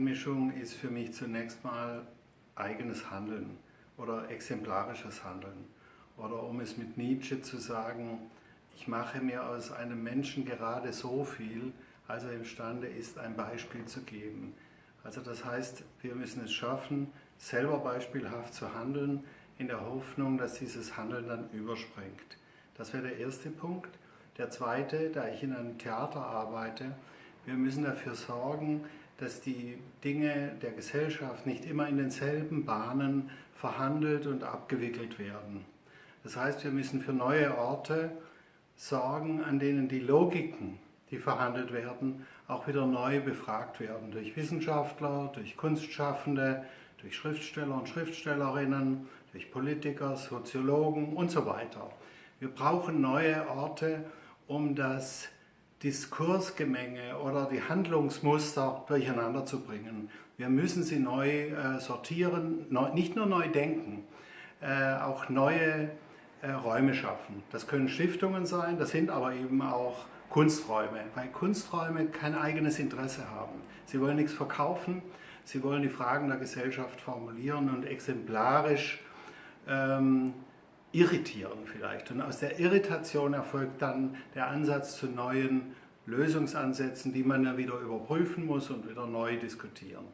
Einmischung ist für mich zunächst mal eigenes Handeln oder exemplarisches Handeln. Oder um es mit Nietzsche zu sagen, ich mache mir aus einem Menschen gerade so viel, als er imstande ist, ein Beispiel zu geben. Also das heißt, wir müssen es schaffen, selber beispielhaft zu handeln, in der Hoffnung, dass dieses Handeln dann überspringt. Das wäre der erste Punkt. Der zweite, da ich in einem Theater arbeite, wir müssen dafür sorgen, dass die Dinge der Gesellschaft nicht immer in denselben Bahnen verhandelt und abgewickelt werden. Das heißt, wir müssen für neue Orte sorgen, an denen die Logiken, die verhandelt werden, auch wieder neu befragt werden durch Wissenschaftler, durch Kunstschaffende, durch Schriftsteller und Schriftstellerinnen, durch Politiker, Soziologen und so weiter. Wir brauchen neue Orte, um das Diskursgemenge oder die Handlungsmuster durcheinander zu bringen. Wir müssen sie neu äh, sortieren, neu, nicht nur neu denken, äh, auch neue äh, Räume schaffen. Das können Stiftungen sein, das sind aber eben auch Kunsträume, weil Kunsträume kein eigenes Interesse haben. Sie wollen nichts verkaufen, sie wollen die Fragen der Gesellschaft formulieren und exemplarisch ähm, irritieren vielleicht. Und aus der Irritation erfolgt dann der Ansatz zu neuen Lösungsansätzen, die man dann wieder überprüfen muss und wieder neu diskutieren.